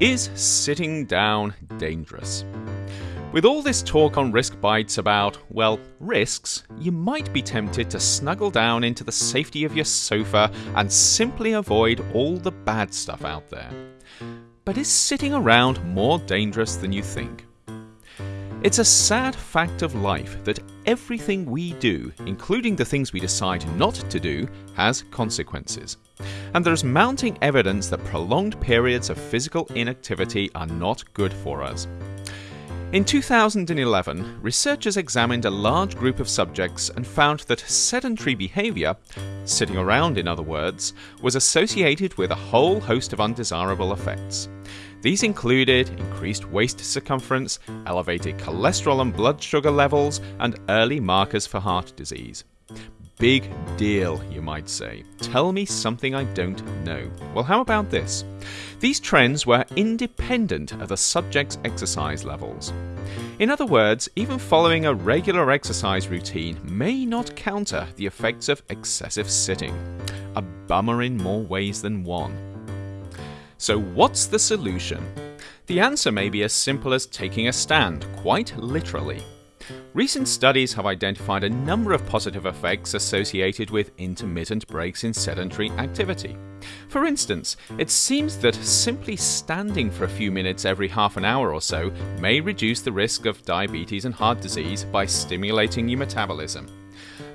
Is sitting down dangerous? With all this talk on risk bites about, well, risks, you might be tempted to snuggle down into the safety of your sofa and simply avoid all the bad stuff out there. But is sitting around more dangerous than you think? It's a sad fact of life that everything we do, including the things we decide not to do, has consequences and there's mounting evidence that prolonged periods of physical inactivity are not good for us. In 2011, researchers examined a large group of subjects and found that sedentary behaviour, sitting around in other words, was associated with a whole host of undesirable effects. These included increased waist circumference, elevated cholesterol and blood sugar levels, and early markers for heart disease. Big deal, you might say. Tell me something I don't know. Well, how about this? These trends were independent of the subject's exercise levels. In other words, even following a regular exercise routine may not counter the effects of excessive sitting. A bummer in more ways than one. So, what's the solution? The answer may be as simple as taking a stand, quite literally. Recent studies have identified a number of positive effects associated with intermittent breaks in sedentary activity. For instance, it seems that simply standing for a few minutes every half an hour or so may reduce the risk of diabetes and heart disease by stimulating your metabolism.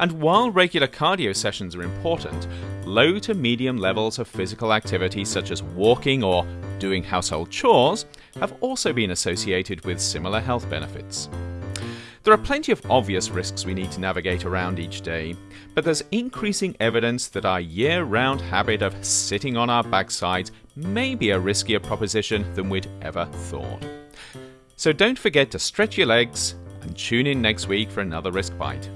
And while regular cardio sessions are important, low to medium levels of physical activity such as walking or doing household chores have also been associated with similar health benefits. There are plenty of obvious risks we need to navigate around each day, but there's increasing evidence that our year round habit of sitting on our backsides may be a riskier proposition than we'd ever thought. So don't forget to stretch your legs and tune in next week for another risk bite.